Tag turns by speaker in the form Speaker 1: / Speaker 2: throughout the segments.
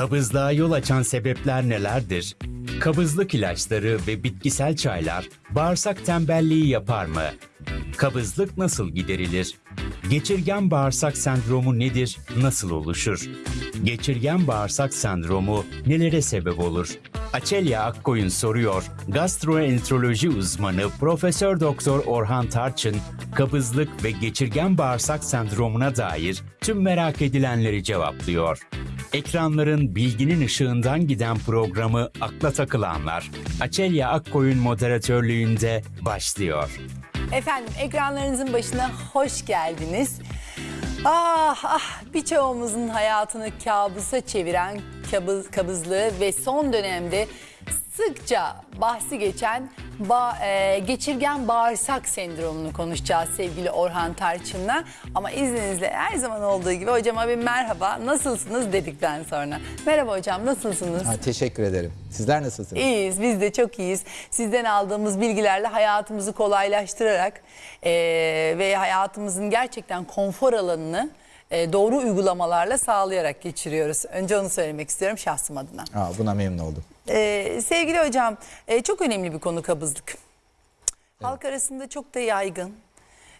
Speaker 1: Kabızlığa yol açan sebepler nelerdir? Kabızlık ilaçları ve bitkisel çaylar bağırsak tembelliği yapar mı? Kabızlık nasıl giderilir? Geçirgen bağırsak sendromu nedir? Nasıl oluşur? Geçirgen bağırsak sendromu nelere sebep olur? Açelya Akkoyun soruyor. Gastroenteroloji uzmanı Profesör Doktor Orhan Tarçın, kabızlık ve geçirgen bağırsak sendromuna dair tüm merak edilenleri cevaplıyor. Ekranların bilginin ışığından giden programı Akla Takılanlar, Açelya Akkoyun moderatörlüğünde başlıyor.
Speaker 2: Efendim ekranlarınızın başına hoş geldiniz. Ah ah birçoğumuzun hayatını kabusa çeviren kabız, kabızlığı ve son dönemde sıkça bahsi geçen ba- e, geçirgen bağırsak sendromunu konuşacağız sevgili Orhan Tarçın'la. Ama izninizle her zaman olduğu gibi hocama bir merhaba nasılsınız dedikten sonra. Merhaba hocam nasılsınız?
Speaker 3: Ha, teşekkür ederim. Sizler nasılsınız?
Speaker 2: İyiyiz, biz de çok iyiyiz. Sizden aldığımız bilgilerle hayatımızı kolaylaştırarak eee, ve hayatımızın gerçekten konfor alanını eee, doğru uygulamalarla sağlayarak geçiriyoruz. Önce onu söylemek istiyorum şahsım adına.
Speaker 3: Aa, buna memnun oldum.
Speaker 2: Eee, sevgili hocam, eee, çok önemli bir konu kabızlık. Halk arasında çok da yaygın.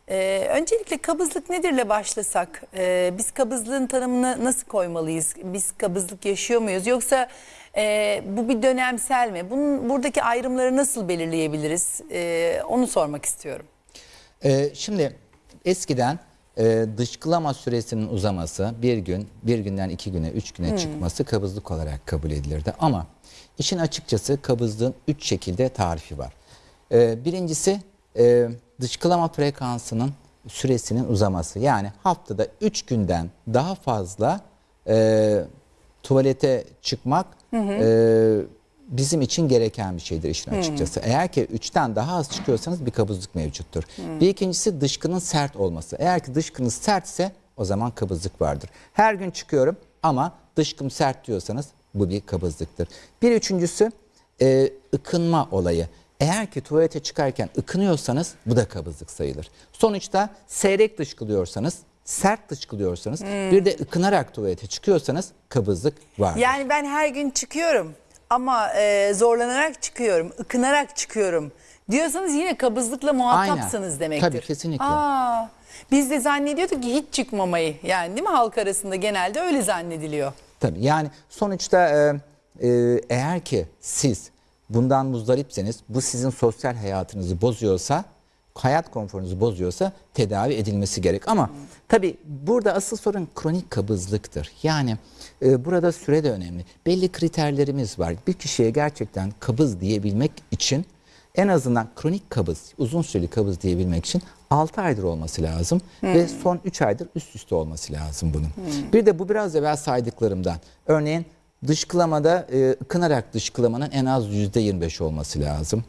Speaker 2: Ee, öncelikle kabızlık nedirle başlasak? Ee, biz kabızlığın tanımını nasıl koymalıyız? Biz kabızlık yaşıyor muyuz? Yoksa e, bu bir dönemsel mi? Bunun buradaki ayrımları nasıl belirleyebiliriz? Ee, onu sormak istiyorum.
Speaker 3: Ee, şimdi eskiden e, dışkılama süresinin uzaması bir gün, bir günden iki güne, üç güne çıkması kabızlık olarak kabul edilirdi. Ama işin açıkçası kabızlığın üç şekilde tarifi var. Ee, birincisi e, dışkılama frekansının süresinin uzaması. Yani haftada üç günden daha fazla e, tuvalete çıkmak e, bizim için gereken bir şeydir işin açıkçası. Eğer ki üçten daha az çıkıyorsanız bir kabızlık mevcuttur. Bir ikincisi dışkının sert olması. Eğer ki dışkınız sertse o zaman kabızlık vardır. Her gün çıkıyorum ama dışkım sert diyorsanız bu bir kabızlıktır. Bir üçüncüsü e, ıkınma olayı. Eğer ki tuvalete çıkarken ıkınıyorsanız bu da kabızlık sayılır. Sonuçta seyrek dışkılıyorsanız, sert dışkılıyorsanız bir de ıkınarak tuvalete çıkıyorsanız kabızlık vardır.
Speaker 2: Yani ben her gün çıkıyorum ama e, zorlanarak çıkıyorum, ıkınarak çıkıyorum diyorsanız yine kabızlıkla muhatapsınız
Speaker 3: Aynen.
Speaker 2: demektir.
Speaker 3: Tabii, kesinlikle.
Speaker 2: Aa, biz de zannediyorduk ki hiç çıkmamayı yani değil mi halk arasında genelde öyle zannediliyor.
Speaker 3: Tabii yani sonuçta e, e, eğer ki siz bundan muzdaripseniz bu sizin sosyal hayatınızı bozuyorsa hayat konforunuzu bozuyorsa tedavi edilmesi gerek. Ama tabii burada asıl sorun kronik kabızlıktır. Yani e, burada süre de önemli. Belli kriterlerimiz var. Bir kişiye gerçekten kabız diyebilmek için en azından kronik kabız, uzun süreli kabız diyebilmek için 6 aydır olması lazım ve son 3 aydır üst üste olması lazım bunun. Bir de bu biraz evvel saydıklarımdan. Örneğin dışkılamada e, ıkınarak dışkılamanın en az %25 olması lazım.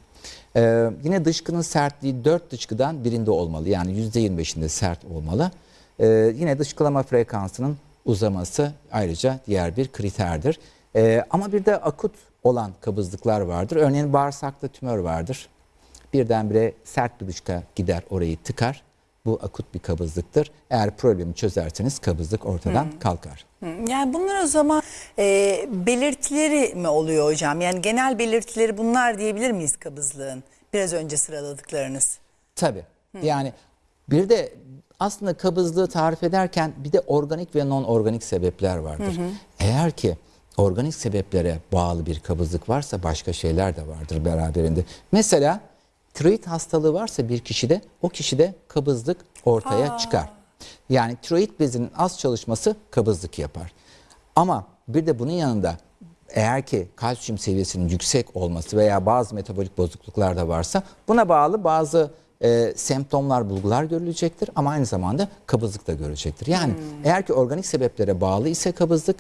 Speaker 3: Ee, yine dışkının sertliği 4 dışkıdan birinde olmalı. Yani %25'inde sert olmalı. Ee, yine dışkılama frekansının uzaması ayrıca diğer bir kriterdir. Ee, ama bir de akut olan kabızlıklar vardır. Örneğin bağırsakta tümör vardır. Birdenbire sert bir dışka gider orayı tıkar. Bu akut bir kabızlıktır. Eğer problemi çözerseniz kabızlık ortadan kalkar.
Speaker 2: Hı, Yani bunlar o zaman e, belirtileri mi oluyor hocam? Yani genel belirtileri bunlar diyebilir miyiz kabızlığın? Biraz önce sıraladıklarınız.
Speaker 3: Tabii. Yani bir de aslında kabızlığı tarif ederken bir de organik ve non organik sebepler vardır. Eğer ki organik sebeplere bağlı bir kabızlık varsa başka şeyler de vardır beraberinde. Mesela tiroid hastalığı varsa bir kişide o kişide kabızlık ortaya çıkar. Yani tiroid bezinin az çalışması kabızlık yapar. Ama bir de bunun yanında eğer ki kalsiyum seviyesinin yüksek olması veya bazı metabolik bozukluklar da varsa buna bağlı bazı e, semptomlar, bulgular görülecektir ama aynı zamanda kabızlık da görecektir. Yani eğer ki organik sebeplere bağlı ise kabızlık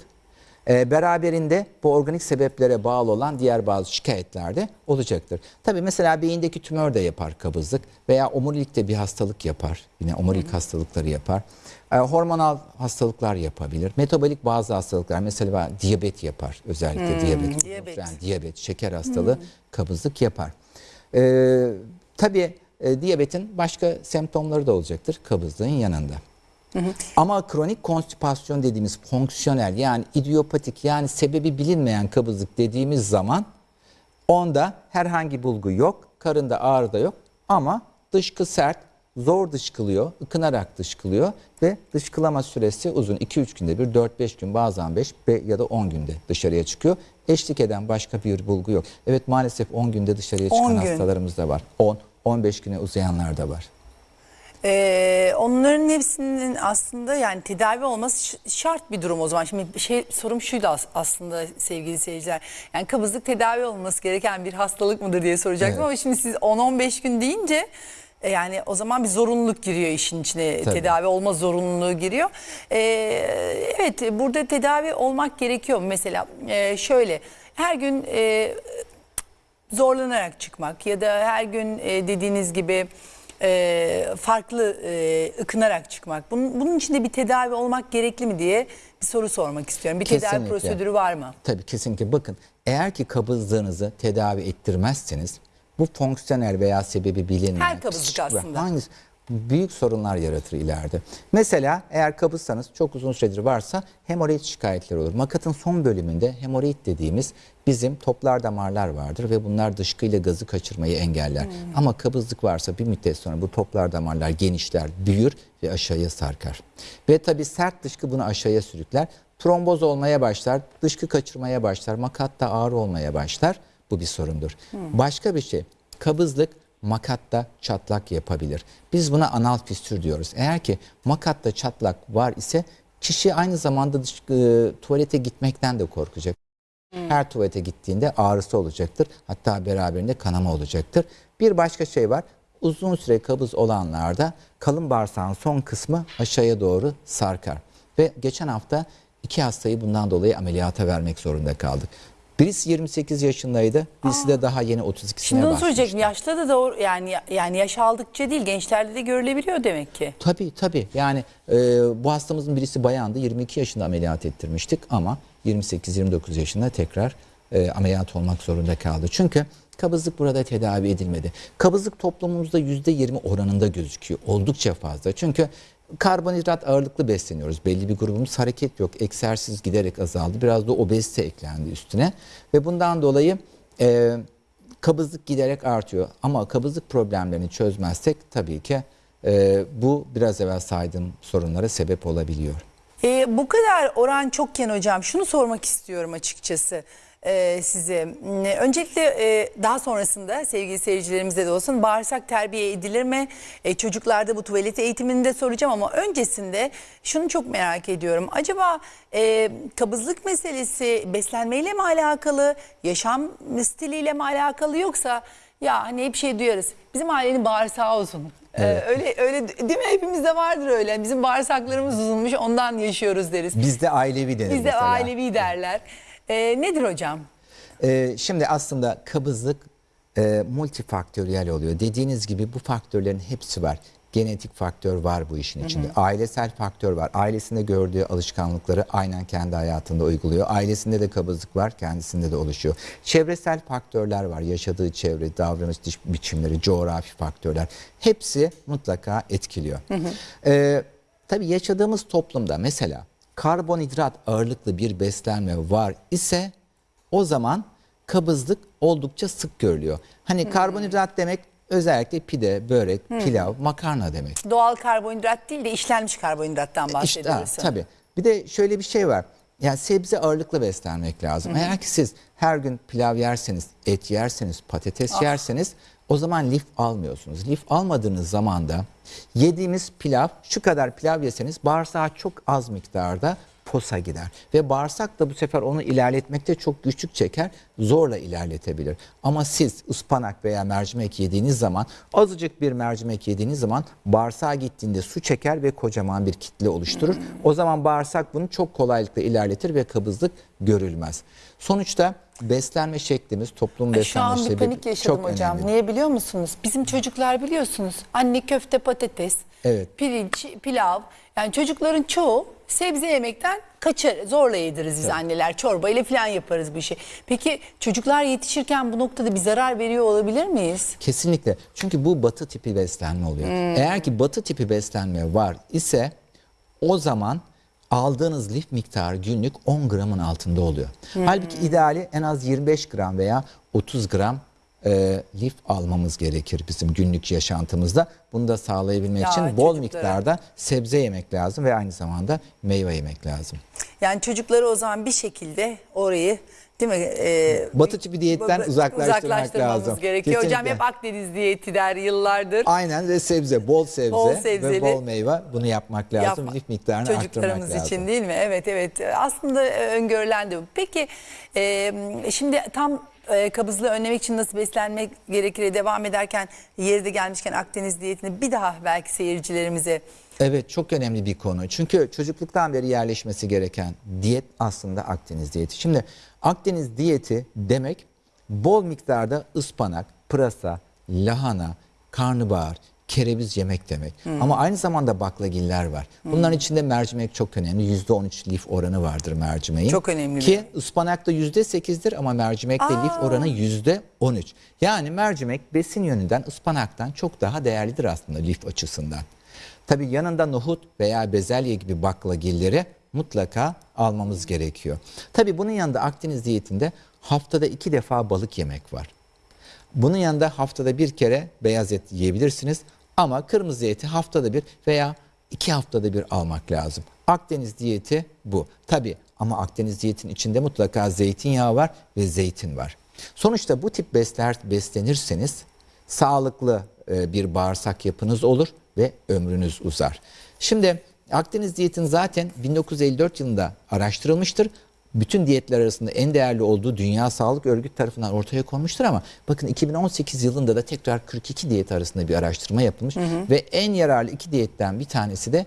Speaker 3: e, beraberinde bu organik sebeplere bağlı olan diğer bazı şikayetler de olacaktır. Tabii mesela beyindeki tümör de yapar kabızlık veya omurilikte bir hastalık yapar. Yine omurilik hastalıkları yapar. E, hormonal hastalıklar yapabilir. Metabolik bazı hastalıklar mesela diyabet yapar. Özellikle diyabet,
Speaker 2: diyabet.
Speaker 3: yani diyabet, şeker hastalığı kabızlık yapar. E, tabii e, diyabetin başka semptomları da olacaktır kabızlığın yanında. Ama kronik konstipasyon dediğimiz fonksiyonel yani idiopatik yani sebebi bilinmeyen kabızlık dediğimiz zaman onda herhangi bulgu yok, karında ağrı da yok ama dışkı sert, zor dışkılıyor, ıkınarak dışkılıyor ve dışkılama süresi uzun. 2-3 günde bir, 4-5 gün bazen 5 ya da 10 günde dışarıya çıkıyor. Eşlik eden başka bir bulgu yok. Evet maalesef 10 günde dışarıya
Speaker 2: 10
Speaker 3: çıkan hastalarımız da var. 10, 15 güne uzayanlar da var.
Speaker 2: Ee, onların hepsinin aslında yani tedavi olması şart bir durum o zaman. Şimdi şey sorum şuydu as- aslında sevgili seyirciler. Yani kabızlık tedavi olması gereken bir hastalık mıdır diye soracaktım
Speaker 3: Evet.
Speaker 2: ama şimdi siz 10-15 gün deyince e, yani o zaman bir zorunluluk giriyor işin içine.
Speaker 3: Tabii.
Speaker 2: Tedavi olma zorunluluğu giriyor. Ee, evet burada tedavi olmak gerekiyor. Mesela e, şöyle her gün e, zorlanarak çıkmak ya da her gün e, dediğiniz gibi e, farklı e, ıkınarak çıkmak. Bunun, bunun için de bir tedavi olmak gerekli mi diye bir soru sormak istiyorum. Bir tedavi
Speaker 3: Kesinlikle.
Speaker 2: prosedürü var mı?
Speaker 3: Tabii kesinlikle bakın eğer ki kabızlığınızı tedavi ettirmezseniz bu fonksiyonel veya sebebi bilinmeyen
Speaker 2: Her kabızlık aslında.
Speaker 3: hangisi- büyük sorunlar yaratır ileride. Mesela eğer kabızsanız çok uzun süredir varsa hemoroid şikayetleri olur. Makatın son bölümünde hemoroid dediğimiz bizim toplar damarlar vardır ve bunlar dışkıyla gazı kaçırmayı engeller.
Speaker 2: Hmm.
Speaker 3: Ama kabızlık varsa bir müddet sonra bu toplar damarlar genişler, büyür ve aşağıya sarkar. Ve tabii sert dışkı bunu aşağıya sürükler. Tromboz olmaya başlar, dışkı kaçırmaya başlar, makatta ağrı olmaya başlar. Bu bir sorundur. Başka bir şey, kabızlık makatta çatlak yapabilir. Biz buna anal fistür diyoruz. Eğer ki makatta çatlak var ise kişi aynı zamanda dış, e, tuvalete gitmekten de korkacak. Her tuvalete gittiğinde ağrısı olacaktır. Hatta beraberinde kanama olacaktır. Bir başka şey var. Uzun süre kabız olanlarda kalın bağırsağın son kısmı aşağıya doğru sarkar. Ve geçen hafta iki hastayı bundan dolayı ameliyata vermek zorunda kaldık. Birisi 28 yaşındaydı. Birisi de daha yeni 32'sine
Speaker 2: Şimdi onu soracaktım. Yaşta da doğru yani yani yaş aldıkça değil gençlerde de görülebiliyor demek ki.
Speaker 3: Tabii tabii. Yani e, bu hastamızın birisi bayandı. 22 yaşında ameliyat ettirmiştik ama 28-29 yaşında tekrar e, ameliyat olmak zorunda kaldı. Çünkü kabızlık burada tedavi edilmedi. Kabızlık toplumumuzda %20 oranında gözüküyor. Oldukça fazla. Çünkü karbonhidrat ağırlıklı besleniyoruz. Belli bir grubumuz hareket yok. Egzersiz giderek azaldı. Biraz da obezite eklendi üstüne. Ve bundan dolayı e, kabızlık giderek artıyor. Ama kabızlık problemlerini çözmezsek tabii ki e, bu biraz evvel saydığım sorunlara sebep olabiliyor.
Speaker 2: Ee, bu kadar oran çokken hocam şunu sormak istiyorum açıkçası e, size. Hmm, Öncelikle e, daha sonrasında sevgili seyircilerimize de olsun bağırsak terbiye edilir mi? E, çocuklarda bu tuvalet eğitimini de soracağım ama öncesinde şunu çok merak ediyorum. Acaba e, kabızlık meselesi beslenmeyle mi alakalı, yaşam stiliyle mi alakalı yoksa ya hani hep şey duyarız bizim ailenin bağırsağı uzun. Ee, öyle öyle değil mi? Hepimizde vardır öyle. Bizim bağırsaklarımız uzunmuş ondan yaşıyoruz deriz.
Speaker 3: Bizde ailevi denir
Speaker 2: Bizde ailevi derler. Ee, nedir hocam?
Speaker 3: Ee, şimdi aslında kabızlık e, multifaktöriyel oluyor. Dediğiniz gibi bu faktörlerin hepsi var. Genetik faktör var bu işin içinde. Ailesel faktör var. Ailesinde gördüğü alışkanlıkları aynen kendi hayatında uyguluyor. Ailesinde de kabızlık var, kendisinde de oluşuyor. Çevresel faktörler var. Yaşadığı çevre, davranış biçimleri, coğrafi faktörler. Hepsi mutlaka etkiliyor. Ee, tabii yaşadığımız toplumda mesela karbonhidrat ağırlıklı bir beslenme var ise o zaman kabızlık oldukça sık görülüyor. Hani karbonhidrat demek özellikle pide, börek, pilav, makarna demek.
Speaker 2: Doğal karbonhidrat değil de işlenmiş karbonhidrattan
Speaker 3: İşte, ha,
Speaker 2: bahsediyoruz.
Speaker 3: tabii. Bir de şöyle bir şey var. Yani sebze ağırlıklı beslenmek lazım. Eğer ki siz her gün pilav yerseniz, et yerseniz, patates yerseniz o zaman lif almıyorsunuz. Lif almadığınız zaman da yediğimiz pilav, şu kadar pilav yeseniz bağırsağa çok az miktarda posa gider. Ve bağırsak da bu sefer onu ilerletmekte çok güçlük çeker, zorla ilerletebilir. Ama siz ıspanak veya mercimek yediğiniz zaman, azıcık bir mercimek yediğiniz zaman bağırsağa gittiğinde su çeker ve kocaman bir kitle oluşturur. O zaman bağırsak bunu çok kolaylıkla ilerletir ve kabızlık görülmez. Sonuçta beslenme şeklimiz, toplum
Speaker 2: Ay, Şu
Speaker 3: beslenme
Speaker 2: an bir panik yaşadım
Speaker 3: çok
Speaker 2: hocam.
Speaker 3: önemli.
Speaker 2: Niye biliyor musunuz? Bizim çocuklar biliyorsunuz anne köfte patates,
Speaker 3: Evet.
Speaker 2: pirinç, pilav. Yani çocukların çoğu sebze yemekten kaçar. Zorla yediririz biz anneler. Çorba ile falan yaparız bu işi. Peki çocuklar yetişirken bu noktada bir zarar veriyor olabilir miyiz?
Speaker 3: Kesinlikle. Çünkü bu batı tipi beslenme oluyor.
Speaker 2: Hmm.
Speaker 3: Eğer ki batı tipi beslenme var ise o zaman aldığınız lif miktarı günlük 10 gramın altında oluyor. Halbuki ideali en az 25 gram veya 30 gram e, lif almamız gerekir bizim günlük yaşantımızda. Bunu da sağlayabilmek
Speaker 2: Ya,
Speaker 3: için bol
Speaker 2: çocuklara.
Speaker 3: miktarda sebze yemek lazım ve aynı zamanda meyve yemek lazım.
Speaker 2: Yani çocukları o zaman bir şekilde orayı değil mi? E,
Speaker 3: Batı tipi diyetten uzaklaştırmak
Speaker 2: uzaklaştırmamız
Speaker 3: lazım.
Speaker 2: gerekiyor. Hocam
Speaker 3: Kesinlikle.
Speaker 2: hep Akdeniz diyeti der yıllardır.
Speaker 3: Aynen ve sebze, bol sebze
Speaker 2: Bol sebzeli.
Speaker 3: ve bol meyve bunu yapmak lazım.
Speaker 2: Yapma-
Speaker 3: Lif miktarını
Speaker 2: Çocuklarımız
Speaker 3: lazım.
Speaker 2: için değil mi? Evet evet. Aslında e, öngörülen de bu. Peki e, şimdi tam e, kabızlığı önlemek için nasıl beslenmek gerekir devam ederken yeri de gelmişken Akdeniz diyetini bir daha belki seyircilerimize
Speaker 3: Evet çok önemli bir konu. Çünkü çocukluktan beri yerleşmesi gereken diyet aslında Akdeniz diyeti. Şimdi Akdeniz diyeti demek bol miktarda ıspanak, pırasa, lahana, karnabahar, kereviz yemek demek. Ama aynı zamanda baklagiller var. Bunların içinde mercimek çok önemli. %13 lif oranı vardır mercimeğin.
Speaker 2: Çok önemli
Speaker 3: Ki ıspanakta %8'dir ama mercimekte lif oranı %13. Yani mercimek besin yönünden ıspanaktan çok daha değerlidir aslında lif açısından. Tabii yanında nohut veya bezelye gibi baklagilleri mutlaka almamız gerekiyor. Tabii bunun yanında Akdeniz diyetinde haftada iki defa balık yemek var. Bunun yanında haftada bir kere beyaz et yiyebilirsiniz. Ama kırmızı eti haftada bir veya iki haftada bir almak lazım. Akdeniz diyeti bu. Tabii ama Akdeniz diyetin içinde mutlaka zeytinyağı var ve zeytin var. Sonuçta bu tip besler beslenirseniz sağlıklı e, bir bağırsak yapınız olur ve ömrünüz uzar. Şimdi Akdeniz diyetin zaten 1954 yılında araştırılmıştır. Bütün diyetler arasında en değerli olduğu Dünya Sağlık Örgütü tarafından ortaya konmuştur ama bakın 2018 yılında da tekrar 42 diyet arasında bir araştırma yapılmış ve en yararlı iki diyetten bir tanesi de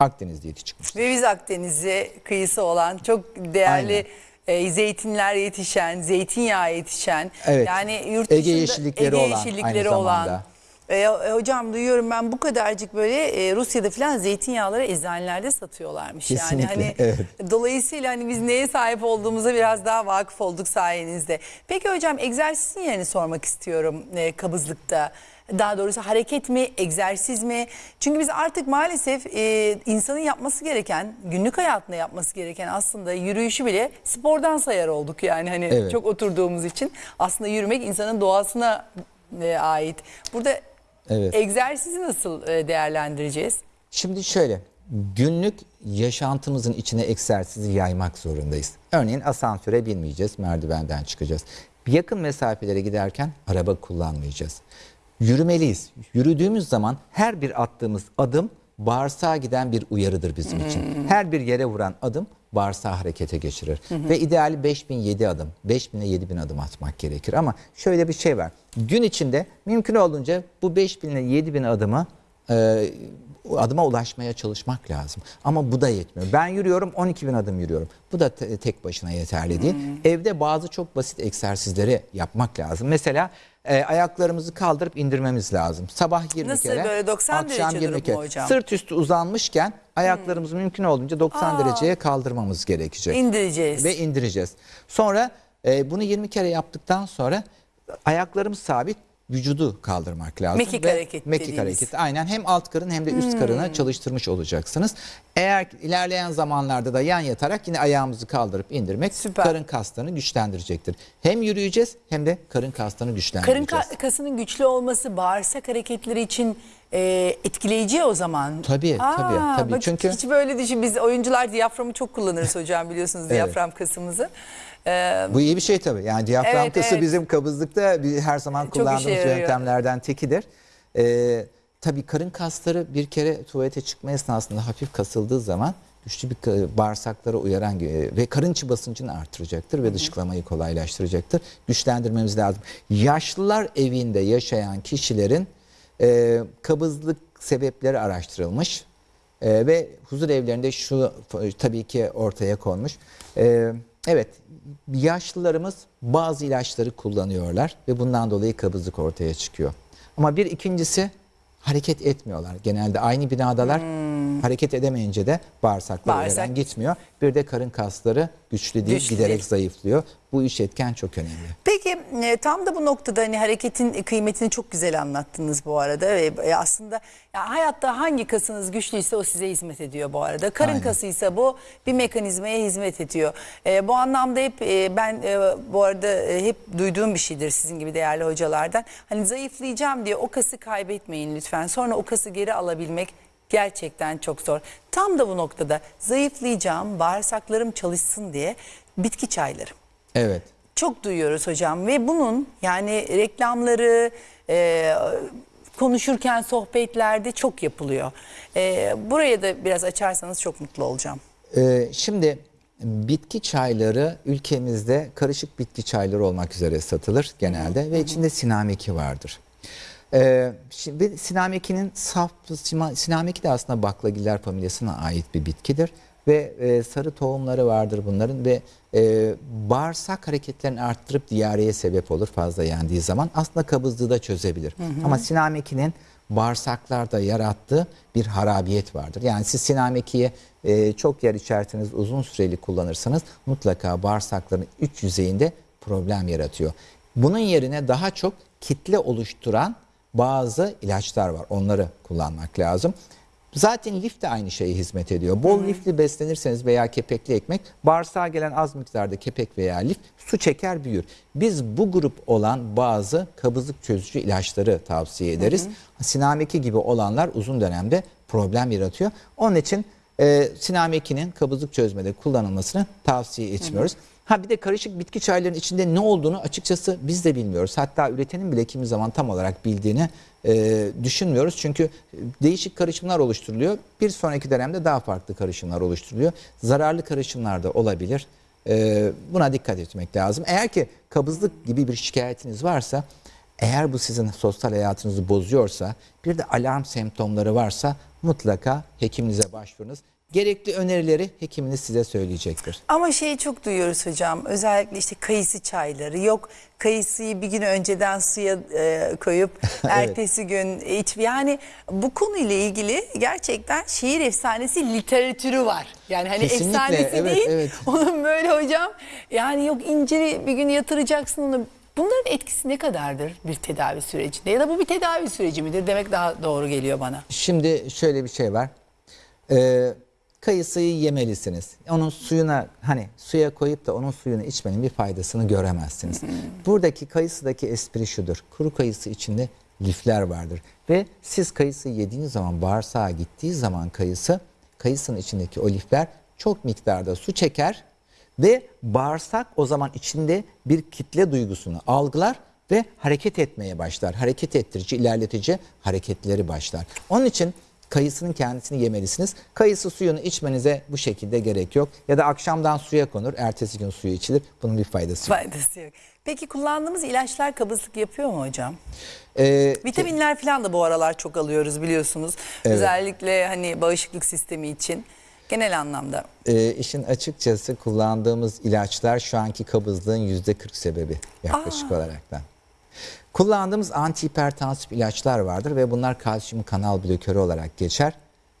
Speaker 3: Akdeniz diyeti çıkmış.
Speaker 2: ve biz Akdeniz'e kıyısı olan çok değerli e, zeytinler yetişen, zeytinyağı yetişen
Speaker 3: Evet.
Speaker 2: yani yurt
Speaker 3: Ege
Speaker 2: dışında
Speaker 3: yeşillikleri
Speaker 2: Ege
Speaker 3: olan,
Speaker 2: yeşillikleri
Speaker 3: aynı
Speaker 2: olan.
Speaker 3: zamanda.
Speaker 2: E, e, hocam duyuyorum ben bu kadarcık böyle e, Rusya'da falan zeytinyağları eczanelerde satıyorlarmış. Yani
Speaker 3: Kesinlikle,
Speaker 2: hani
Speaker 3: evet.
Speaker 2: dolayısıyla hani biz neye sahip olduğumuza biraz daha vakıf olduk sayenizde. Peki hocam egzersizin yerini sormak istiyorum e, kabızlıkta. Daha doğrusu hareket mi, egzersiz mi? Çünkü biz artık maalesef e, insanın yapması gereken, günlük hayatında yapması gereken aslında yürüyüşü bile spordan sayar olduk yani hani
Speaker 3: Evet.
Speaker 2: çok oturduğumuz için. Aslında yürümek insanın doğasına e, ait. Burada
Speaker 3: Evet.
Speaker 2: egzersizi nasıl e, değerlendireceğiz?
Speaker 3: Şimdi şöyle günlük yaşantımızın içine egzersizi yaymak zorundayız. Örneğin asansöre binmeyeceğiz, merdivenden çıkacağız. Yakın mesafelere giderken araba kullanmayacağız. Yürümeliyiz. Yürüdüğümüz zaman her bir attığımız adım bağırsağa giden bir uyarıdır bizim için. Her bir yere vuran adım bağırsağı harekete geçirir. Ve ideali 5007 adım, 5000 ile 7000 adım atmak gerekir. Ama şöyle bir şey var. Gün içinde mümkün olduğunca bu 5000 ile 7000 adımı e, adıma ulaşmaya çalışmak lazım. Ama bu da yetmiyor. Ben yürüyorum 12 bin adım yürüyorum. Bu da te- tek başına yeterli değil. Evde bazı çok basit egzersizleri yapmak lazım. Mesela e, ayaklarımızı kaldırıp indirmemiz lazım. Sabah 20
Speaker 2: Nasıl,
Speaker 3: kere,
Speaker 2: böyle 90
Speaker 3: akşam
Speaker 2: derece
Speaker 3: 20
Speaker 2: durup
Speaker 3: kere.
Speaker 2: hocam?
Speaker 3: Sırt üstü uzanmışken ayaklarımızı mümkün olduğunca 90 dereceye kaldırmamız gerekecek.
Speaker 2: İndireceğiz.
Speaker 3: Ve indireceğiz. Sonra e, bunu 20 kere yaptıktan sonra ayaklarımız sabit vücudu kaldırmak lazım.
Speaker 2: Mekik
Speaker 3: Ve
Speaker 2: hareket
Speaker 3: Mekik
Speaker 2: dediğimiz. Hmm.
Speaker 3: hareket. Aynen hem alt karın hem de üst karını çalıştırmış olacaksınız. Eğer ilerleyen zamanlarda da yan yatarak yine ayağımızı kaldırıp indirmek
Speaker 2: Süper.
Speaker 3: karın kaslarını güçlendirecektir. Hem yürüyeceğiz hem de karın kaslarını
Speaker 2: Karın
Speaker 3: güçlendireceğiz.
Speaker 2: ka- kasının güçlü olması bağırsak hareketleri için e, etkileyici o zaman.
Speaker 3: Tabii, tabii, tabii.
Speaker 2: bak
Speaker 3: Çünkü-
Speaker 2: hiç böyle düşün. Biz oyuncular diyaframı çok kullanırız hocam biliyorsunuz diyafram kasımızı. E,
Speaker 3: Bu iyi bir şey tabii. Yani diyafram
Speaker 2: Evet,
Speaker 3: kası
Speaker 2: evet.
Speaker 3: bizim kabızlıkta bir, her zaman kullandığımız yöntemlerden tekidir. Ee, tabii karın kasları bir kere tuvalete çıkma esnasında hafif kasıldığı zaman güçlü bir bağırsaklara uyaran e, ve karın içi basıncını artıracaktır ve dışkılamayı kolaylaştıracaktır. Güçlendirmemiz lazım. Yaşlılar evinde yaşayan kişilerin e, kabızlık sebepleri araştırılmış. Ee, ve huzur evlerinde şu tabii ki ortaya konmuş. Ee, evet yaşlılarımız bazı ilaçları kullanıyorlar ve bundan dolayı kabızlık ortaya çıkıyor. Ama bir ikincisi hareket etmiyorlar. Genelde aynı binadalar Hareket edemeyince de bağırsaklara
Speaker 2: Bağırsak-
Speaker 3: gitmiyor. Bir de karın kasları güçlü değil,
Speaker 2: Güçlü
Speaker 3: giderek
Speaker 2: değil.
Speaker 3: zayıflıyor. Bu üç etken çok önemli.
Speaker 2: Peki e, tam da bu noktada hani hareketin kıymetini çok güzel anlattınız bu arada ve e, aslında ya hayatta hangi kasınız güçlüyse o size hizmet ediyor bu arada. Karın
Speaker 3: Aynen.
Speaker 2: kasıysa bu bir mekanizmaya hizmet ediyor. E, bu anlamda hep e, ben e, bu arada e, hep duyduğum bir şeydir sizin gibi değerli hocalardan. Hani zayıflayacağım diye o kası kaybetmeyin lütfen. Sonra o kası geri alabilmek gerçekten çok zor. Tam da bu noktada zayıflayacağım, bağırsaklarım çalışsın diye bitki çayları.
Speaker 3: Evet.
Speaker 2: Çok duyuyoruz hocam ve bunun yani reklamları e, konuşurken sohbetlerde çok yapılıyor. E, buraya da biraz açarsanız çok mutlu olacağım.
Speaker 3: Ee, şimdi bitki çayları ülkemizde karışık bitki çayları olmak üzere satılır genelde ve içinde sinameki vardır. Ee, şimdi sinamekinin saf sinameki de aslında baklagiller familyasına ait bir bitkidir ve e, sarı tohumları vardır bunların ve e, bağırsak hareketlerini arttırıp diyareye sebep olur fazla yendiği zaman aslında kabızlığı da çözebilir. Ama sinamekinin bağırsaklarda yarattığı bir harabiyet vardır. Yani siz sinamekiyi e, çok yer içerseniz uzun süreli kullanırsanız mutlaka bağırsakların üç yüzeyinde problem yaratıyor. Bunun yerine daha çok kitle oluşturan bazı ilaçlar var. Onları kullanmak lazım. Zaten lif de aynı şeye hizmet ediyor. Bol lifli beslenirseniz veya kepekli ekmek bağırsağa gelen az miktarda kepek veya lif su çeker büyür. Biz bu grup olan bazı kabızlık çözücü ilaçları tavsiye ederiz. Sinameki gibi olanlar uzun dönemde problem yaratıyor. Onun için e, sinamekinin kabızlık çözmede kullanılmasını tavsiye etmiyoruz. Ha bir de karışık bitki çaylarının içinde ne olduğunu açıkçası biz de bilmiyoruz. Hatta üretenin bile kimi zaman tam olarak bildiğini e, düşünmüyoruz. Çünkü değişik karışımlar oluşturuluyor. Bir sonraki dönemde daha farklı karışımlar oluşturuluyor. Zararlı karışımlar da olabilir. E, buna dikkat etmek lazım. Eğer ki kabızlık gibi bir şikayetiniz varsa eğer bu sizin sosyal hayatınızı bozuyorsa bir de alarm semptomları varsa mutlaka hekiminize başvurunuz. Gerekli önerileri hekiminiz size söyleyecektir.
Speaker 2: Ama şeyi çok duyuyoruz hocam özellikle işte kayısı çayları yok kayısıyı bir gün önceden suya e, koyup ertesi gün iç yani bu konuyla ilgili gerçekten şehir efsanesi literatürü var. Yani hani
Speaker 3: Kesinlikle,
Speaker 2: efsanesi
Speaker 3: evet,
Speaker 2: değil
Speaker 3: evet.
Speaker 2: onun böyle hocam yani yok inciri bir gün yatıracaksın onu Bunların etkisi ne kadardır bir tedavi sürecinde ya da bu bir tedavi süreci midir demek daha doğru geliyor bana.
Speaker 3: Şimdi şöyle bir şey var. Ee, kayısıyı yemelisiniz. Onun suyuna hani suya koyup da onun suyunu içmenin bir faydasını göremezsiniz. Buradaki kayısıdaki espri şudur. Kuru kayısı içinde lifler vardır. Ve siz kayısı yediğiniz zaman bağırsağa gittiği zaman kayısı kayısının içindeki o lifler çok miktarda su çeker ve bağırsak o zaman içinde bir kitle duygusunu algılar ve hareket etmeye başlar. Hareket ettirici, ilerletici hareketleri başlar. Onun için kayısının kendisini yemelisiniz. Kayısı suyunu içmenize bu şekilde gerek yok. Ya da akşamdan suya konur, ertesi gün suyu içilir. Bunun bir faydası yok.
Speaker 2: Faydası yok. Peki kullandığımız ilaçlar kabızlık yapıyor mu hocam?
Speaker 3: Ee,
Speaker 2: Vitaminler falan da bu aralar çok alıyoruz biliyorsunuz. Özellikle hani bağışıklık sistemi için genel anlamda.
Speaker 3: e, işin açıkçası kullandığımız ilaçlar şu anki kabızlığın yüzde 40 sebebi yaklaşık olaraktan. Kullandığımız antihipertansif ilaçlar vardır ve bunlar kalsiyum kanal blokörü olarak geçer.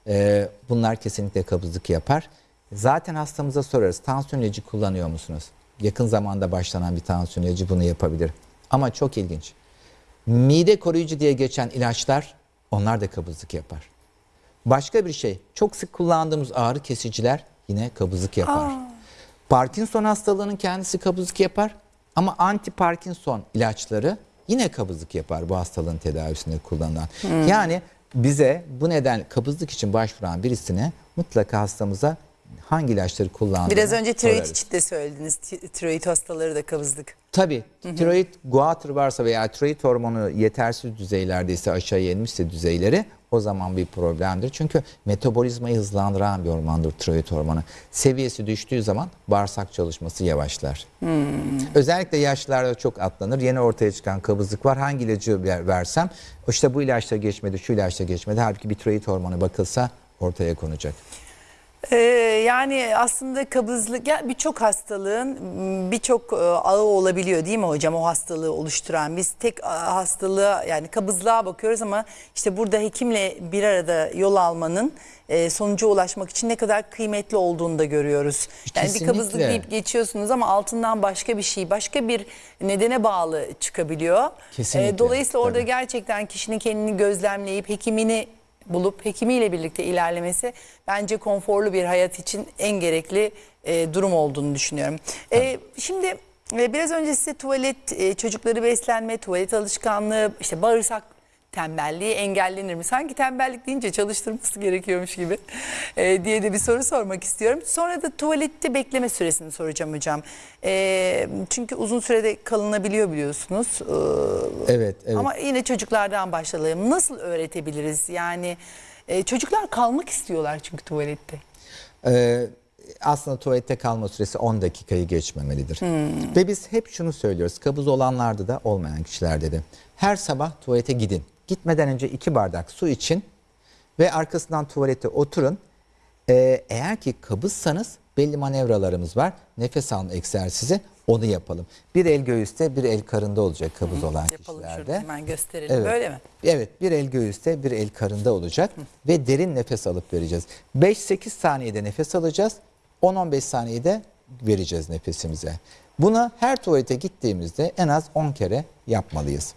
Speaker 3: E, bunlar kesinlikle kabızlık yapar. Zaten hastamıza sorarız tansiyon ilacı kullanıyor musunuz? Yakın zamanda başlanan bir tansiyon ilacı bunu yapabilir. Ama çok ilginç. Mide koruyucu diye geçen ilaçlar onlar da kabızlık yapar. Başka bir şey çok sık kullandığımız ağrı kesiciler yine kabızlık yapar. Parkinson hastalığının kendisi kabızlık yapar ama anti Parkinson ilaçları yine kabızlık yapar bu hastalığın tedavisinde kullanılan. Yani bize bu neden kabızlık için başvuran birisine mutlaka hastamıza hangi ilaçları kullandığını
Speaker 2: Biraz önce tiroid için de söylediniz. Ti- Tiroid hastaları da kabızlık.
Speaker 3: Tabii tiroid guatr varsa veya tiroid hormonu yetersiz düzeylerdeyse aşağıya inmişse düzeyleri o zaman bir problemdir. Çünkü metabolizmayı hızlandıran bir hormondur tiroid hormonu. Seviyesi düştüğü zaman bağırsak çalışması yavaşlar. Özellikle yaşlılarda çok atlanır. Yeni ortaya çıkan kabızlık var. Hangi ilacı ver- versem işte bu ilaçla geçmedi, şu ilaçla geçmedi. Halbuki bir tiroid hormonu bakılsa ortaya konacak.
Speaker 2: Ee, yani aslında kabızlık ya birçok hastalığın birçok e, ağı olabiliyor değil mi hocam o hastalığı oluşturan biz tek a, hastalığa yani kabızlığa bakıyoruz ama işte burada hekimle bir arada yol almanın e, sonuca ulaşmak için ne kadar kıymetli olduğunu da görüyoruz. Yani bir
Speaker 3: Kesinlikle.
Speaker 2: kabızlık deyip geçiyorsunuz ama altından başka bir şey başka bir nedene bağlı çıkabiliyor.
Speaker 3: Kesinlikle,
Speaker 2: Ee, dolayısıyla orada
Speaker 3: tabii.
Speaker 2: gerçekten kişinin kendini gözlemleyip hekimini bulup hekimiyle birlikte ilerlemesi bence konforlu bir hayat için en gerekli e, durum olduğunu düşünüyorum. E, şimdi e, biraz önce size tuvalet, e, çocukları beslenme, tuvalet alışkanlığı, işte bağırsak tembelliği engellenir mi? Sanki tembellik deyince çalıştırması gerekiyormuş gibi e, diye de bir soru sormak istiyorum. Sonra da tuvalette bekleme süresini soracağım hocam. E, çünkü uzun sürede kalınabiliyor biliyorsunuz. E,
Speaker 3: Evet, evet.
Speaker 2: ama yine çocuklardan başlayalım. Nasıl öğretebiliriz? Yani e, çocuklar kalmak istiyorlar çünkü tuvalette.
Speaker 3: Ee, aslında tuvalette kalma süresi 10 dakikayı geçmemelidir. Ve biz hep şunu söylüyoruz. Kabız olanlarda da olmayan kişilerde de. Her sabah tuvalete gidin. Gitmeden önce iki bardak su için ve arkasından tuvalete oturun. Ee, eğer ki kabızsanız belli manevralarımız var. Nefes alma egzersizi onu yapalım. Bir el göğüste bir el karında olacak kabız olan
Speaker 2: Yapalım
Speaker 3: kişilerde.
Speaker 2: şurada hemen gösterelim.
Speaker 3: Evet.
Speaker 2: Böyle mi?
Speaker 3: Evet bir el göğüste bir el karında olacak ve derin nefes alıp vereceğiz. 5-8 saniyede nefes alacağız 10-15 saniyede vereceğiz nefesimize. Bunu her tuvalete gittiğimizde en az 10 kere yapmalıyız.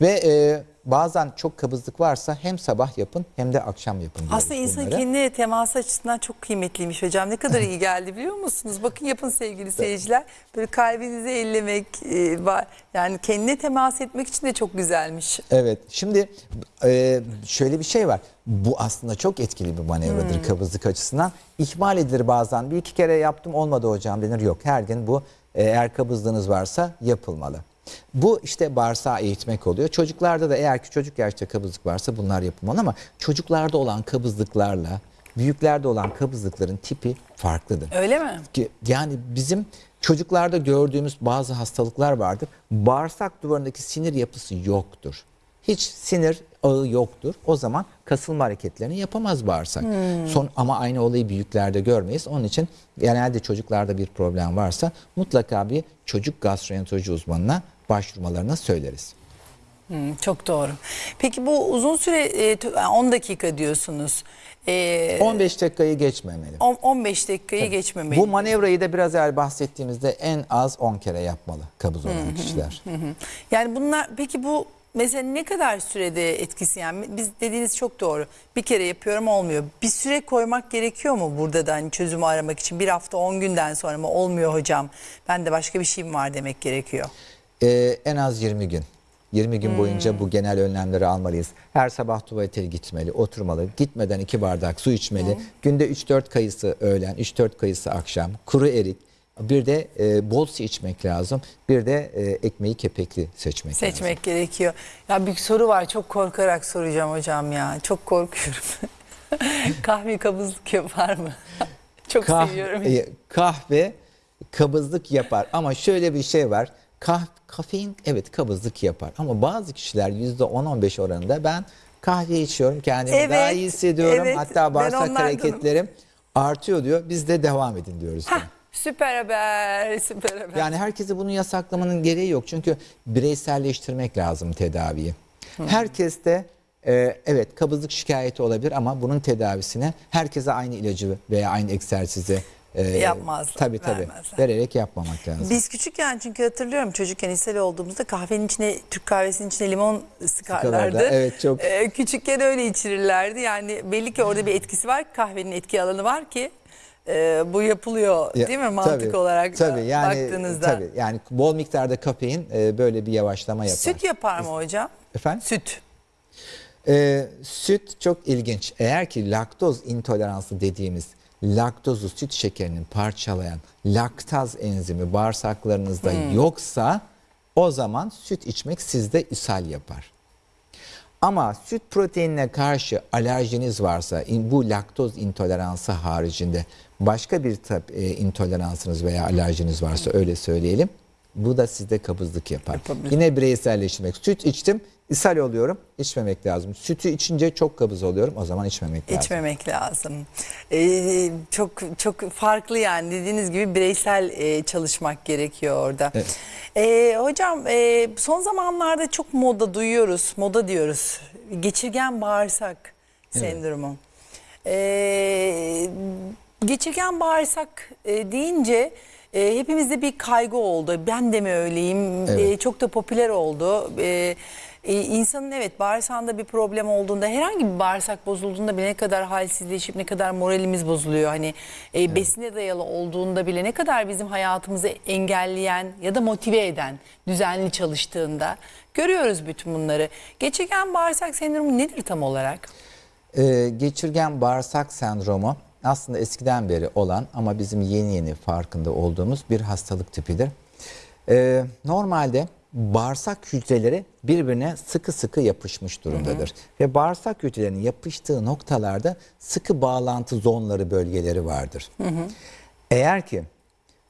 Speaker 3: Ve e, bazen çok kabızlık varsa hem sabah yapın hem de akşam yapın.
Speaker 2: Aslında insan
Speaker 3: bunları.
Speaker 2: kendine teması açısından çok kıymetliymiş hocam. Ne kadar iyi geldi biliyor musunuz? Bakın yapın sevgili seyirciler. Böyle kalbinizi ellemek, e, yani kendine temas etmek için de çok güzelmiş.
Speaker 3: Evet. Şimdi e, şöyle bir şey var. Bu aslında çok etkili bir manevradır kabızlık açısından. İhmal edilir bazen. Bir iki kere yaptım olmadı hocam denir. Yok her gün bu e, eğer kabızlığınız varsa yapılmalı. Bu işte bağırsağı eğitmek oluyor. Çocuklarda da eğer ki çocuk yaşta kabızlık varsa bunlar yapılmalı ama çocuklarda olan kabızlıklarla büyüklerde olan kabızlıkların tipi farklıdır.
Speaker 2: Öyle mi?
Speaker 3: Yani bizim çocuklarda gördüğümüz bazı hastalıklar vardır. Bağırsak duvarındaki sinir yapısı yoktur. Hiç sinir ağı yoktur. O zaman kasılma hareketlerini yapamaz bağırsak. Son ama aynı olayı büyüklerde görmeyiz. Onun için genelde çocuklarda bir problem varsa mutlaka bir çocuk gastroenteroloji uzmanına başvurmalarını söyleriz.
Speaker 2: Hmm, çok doğru. Peki bu uzun süre e, tu- 10 dakika diyorsunuz. E,
Speaker 3: 15 dakikayı geçmemeli.
Speaker 2: on- 15 dakikayı geçmemeli.
Speaker 3: Bu manevrayı da biraz evvel bahsettiğimizde en az 10 kere yapmalı kabız olan kişiler.
Speaker 2: Yani bunlar peki bu mesela ne kadar sürede etkisi yani biz dediğiniz çok doğru. Bir kere yapıyorum olmuyor. Bir süre koymak gerekiyor mu burada da hani çözümü aramak için? Bir hafta 10 günden sonra mı olmuyor hocam? Ben de başka bir şeyim var demek gerekiyor.
Speaker 3: Ee, en az 20 gün. 20 gün boyunca bu genel önlemleri almalıyız. Her sabah tuvalete gitmeli, oturmalı. Gitmeden iki bardak su içmeli. Günde 3-4 kayısı öğlen, 3-4 kayısı akşam. Kuru erik. Bir de e, bol su içmek lazım. Bir de e, ekmeği kepekli seçmek, lazım.
Speaker 2: Seçmek gerekiyor. Ya bir soru var çok korkarak soracağım hocam ya. Çok korkuyorum. Kahve kabızlık yapar mı? çok
Speaker 3: Kah-
Speaker 2: seviyorum.
Speaker 3: e, kahve kabızlık yapar ama şöyle bir şey var. Kah kafein evet kabızlık yapar ama bazı kişiler %10-15 oranında ben kahve içiyorum kendimi
Speaker 2: Evet,
Speaker 3: daha iyi hissediyorum
Speaker 2: evet,
Speaker 3: hatta bağırsak hareketlerim artıyor diyor biz de devam edin diyoruz.
Speaker 2: Hah, süper haber, süper haber.
Speaker 3: Yani herkese bunu yasaklamanın gereği yok. Çünkü bireyselleştirmek lazım tedaviyi. Herkes de e, evet kabızlık şikayeti olabilir ama bunun tedavisine herkese aynı ilacı veya aynı egzersizi e,
Speaker 2: Yapmazlar,
Speaker 3: Tabii tabii.
Speaker 2: vermezler.
Speaker 3: Vererek yapmamak lazım.
Speaker 2: Biz küçükken çünkü hatırlıyorum çocukken liseli olduğumuzda kahvenin içine Türk kahvesinin içine limon sıkarlardı.
Speaker 3: Sıkarlardı, evet, çok.
Speaker 2: Ee, küçükken öyle içirirlerdi. Yani belli ki orada bir etkisi var. Kahvenin etki alanı var ki e, bu yapılıyor
Speaker 3: Ya,
Speaker 2: değil mi mantık
Speaker 3: tabii,
Speaker 2: olarak
Speaker 3: tabii, yani,
Speaker 2: baktığınızda.
Speaker 3: Tabii yani bol miktarda kafein e, böyle bir yavaşlama yapar.
Speaker 2: Süt yapar mı hocam?
Speaker 3: Efendim?
Speaker 2: Süt.
Speaker 3: Ee, süt çok ilginç. Eğer ki laktoz intoleransı dediğimiz laktozu süt şekerinin parçalayan laktaz enzimi bağırsaklarınızda yoksa o zaman süt içmek sizde ishal yapar. Ama süt proteinine karşı alerjiniz varsa bu laktoz intoleransı haricinde başka bir e, intoleransınız veya alerjiniz varsa öyle söyleyelim. Bu da sizde kabızlık yapar.
Speaker 2: Yapabilir.
Speaker 3: Yine bireyselleştirmek. Süt içtim, ishal oluyorum. İçmemek lazım. Sütü içince çok kabız oluyorum. O zaman içmemek lazım.
Speaker 2: İçmemek lazım. Ee, çok çok farklı yani dediğiniz gibi bireysel e, çalışmak gerekiyor orada.
Speaker 3: Evet.
Speaker 2: Ee, hocam e, son zamanlarda çok moda duyuyoruz, moda diyoruz. Geçirgen bağırsak sendromu. Ee, geçirgen bağırsak e, deyince e, hepimizde bir kaygı oldu. Ben de mi öyleyim?
Speaker 3: Evet.
Speaker 2: E, çok da popüler oldu. E, e, insanın evet bağırsağında bir problem olduğunda herhangi bir bağırsak bozulduğunda bile ne kadar halsizleşip ne kadar moralimiz bozuluyor. Hani e, besine dayalı olduğunda bile ne kadar bizim hayatımızı engelleyen ya da motive eden düzenli çalıştığında görüyoruz bütün bunları. Geçirgen bağırsak sendromu nedir tam olarak?
Speaker 3: Ee, geçirgen bağırsak sendromu aslında eskiden beri olan ama bizim yeni yeni farkında olduğumuz bir hastalık tipidir. Ee, normalde bağırsak hücreleri birbirine sıkı sıkı yapışmış durumdadır. Ve bağırsak hücrelerinin yapıştığı noktalarda sıkı bağlantı zonları bölgeleri vardır. Eğer ki